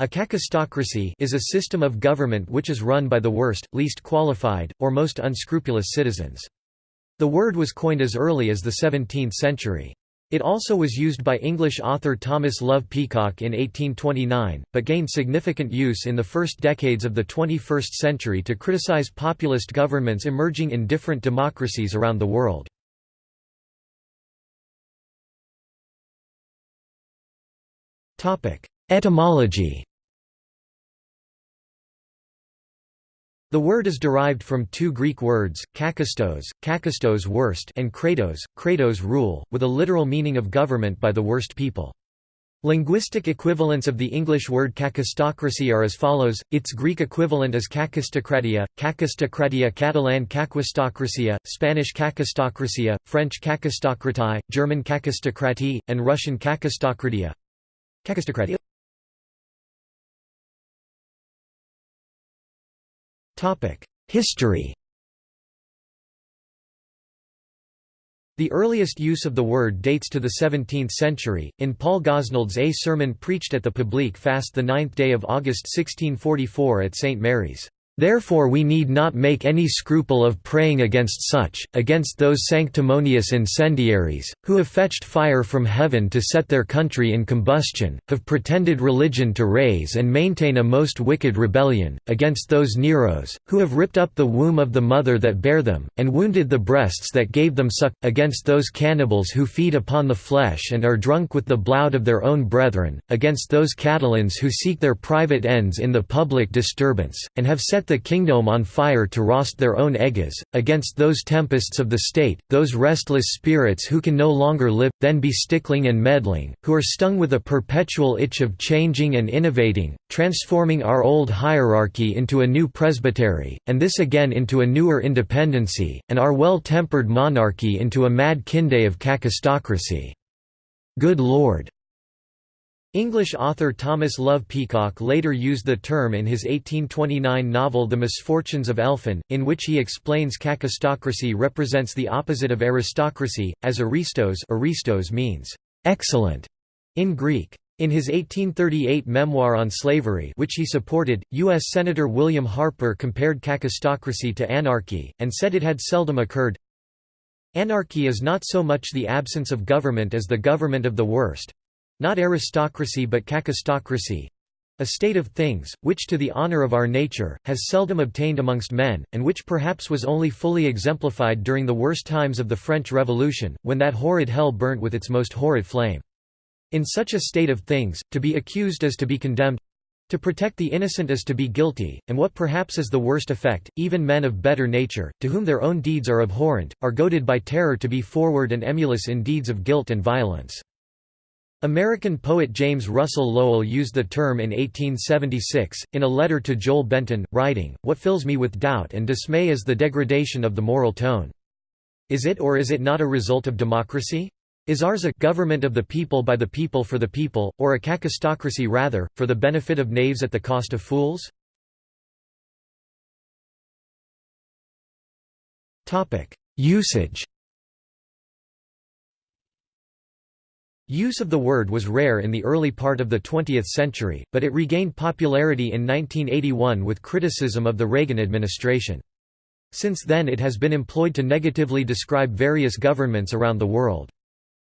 A kakistocracy is a system of government which is run by the worst, least qualified, or most unscrupulous citizens. The word was coined as early as the 17th century. It also was used by English author Thomas Love Peacock in 1829, but gained significant use in the first decades of the 21st century to criticize populist governments emerging in different democracies around the world. Etymology The word is derived from two Greek words, kakistos, kakistos worst and kratos, kratos rule, with a literal meaning of government by the worst people. Linguistic equivalents of the English word kakistocracy are as follows, its Greek equivalent is kakistokratia, kakistokratia Catalan kakistokracia, Spanish kakistokracia, French kakistokratie, German kakistokratie, and Russian kakistokratia. Kakistokratia History The earliest use of the word dates to the 17th century, in Paul Gosnold's A sermon preached at the Publique fast the ninth day of August 1644 at St. Mary's. Therefore we need not make any scruple of praying against such, against those sanctimonious incendiaries, who have fetched fire from heaven to set their country in combustion, have pretended religion to raise and maintain a most wicked rebellion, against those Neros, who have ripped up the womb of the mother that bare them, and wounded the breasts that gave them suck, against those cannibals who feed upon the flesh and are drunk with the blood of their own brethren, against those Catilines who seek their private ends in the public disturbance, and have set set the kingdom on fire to roast their own eggs, against those tempests of the state, those restless spirits who can no longer live, then be stickling and meddling, who are stung with a perpetual itch of changing and innovating, transforming our old hierarchy into a new presbytery, and this again into a newer independency, and our well-tempered monarchy into a mad kinde of kakistocracy. Good Lord! English author Thomas Love Peacock later used the term in his 1829 novel The Misfortunes of Elphin, in which he explains kakistocracy represents the opposite of aristocracy, as aristos, aristos means excellent in Greek. In his 1838 memoir on slavery which he supported, U.S. Senator William Harper compared kakistocracy to anarchy, and said it had seldom occurred. Anarchy is not so much the absence of government as the government of the worst, not aristocracy but kakistocracy, a state of things, which to the honour of our nature, has seldom obtained amongst men, and which perhaps was only fully exemplified during the worst times of the French Revolution, when that horrid hell burnt with its most horrid flame. In such a state of things, to be accused is to be condemned to protect the innocent is to be guilty, and what perhaps is the worst effect, even men of better nature, to whom their own deeds are abhorrent, are goaded by terror to be forward and emulous in deeds of guilt and violence. American poet James Russell Lowell used the term in 1876, in a letter to Joel Benton, writing, What fills me with doubt and dismay is the degradation of the moral tone. Is it or is it not a result of democracy? Is ours a government of the people by the people for the people, or a kakistocracy rather, for the benefit of knaves at the cost of fools? Usage Use of the word was rare in the early part of the 20th century, but it regained popularity in 1981 with criticism of the Reagan administration. Since then it has been employed to negatively describe various governments around the world.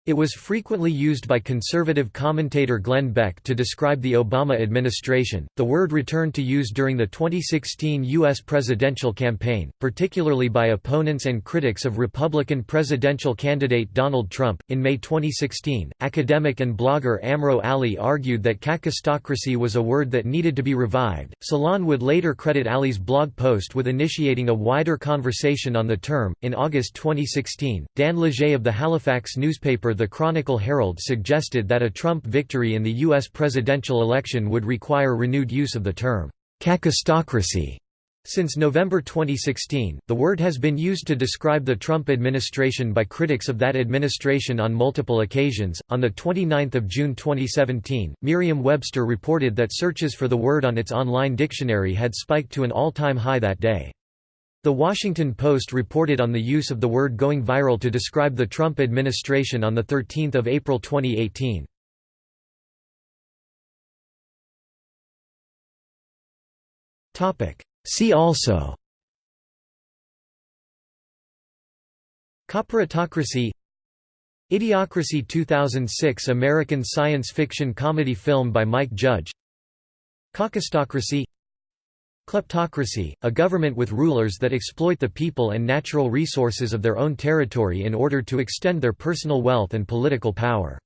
It was frequently used by conservative commentator Glenn Beck to describe the Obama administration. The word returned to use during the 2016 U.S. presidential campaign, particularly by opponents and critics of Republican presidential candidate Donald Trump. In May 2016, academic and blogger Amro Ali argued that kakistocracy was a word that needed to be revived. Salon would later credit Ali's blog post with initiating a wider conversation on the term. In August 2016, Dan Leger of the Halifax newspaper the Chronicle Herald suggested that a Trump victory in the U.S. presidential election would require renewed use of the term, kakistocracy. Since November 2016, the word has been used to describe the Trump administration by critics of that administration on multiple occasions. On the 29th of June 2017, Merriam-Webster reported that searches for the word on its online dictionary had spiked to an all-time high that day. The Washington Post reported on the use of the word going viral to describe the Trump administration on 13 April 2018. See also. Corporatocracy. Idiocracy 2006 American science fiction comedy film by Mike Judge. Caucustocracy Kleptocracy, a government with rulers that exploit the people and natural resources of their own territory in order to extend their personal wealth and political power.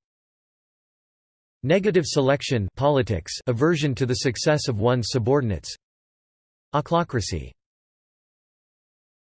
Negative selection politics aversion to the success of one's subordinates Ochlocracy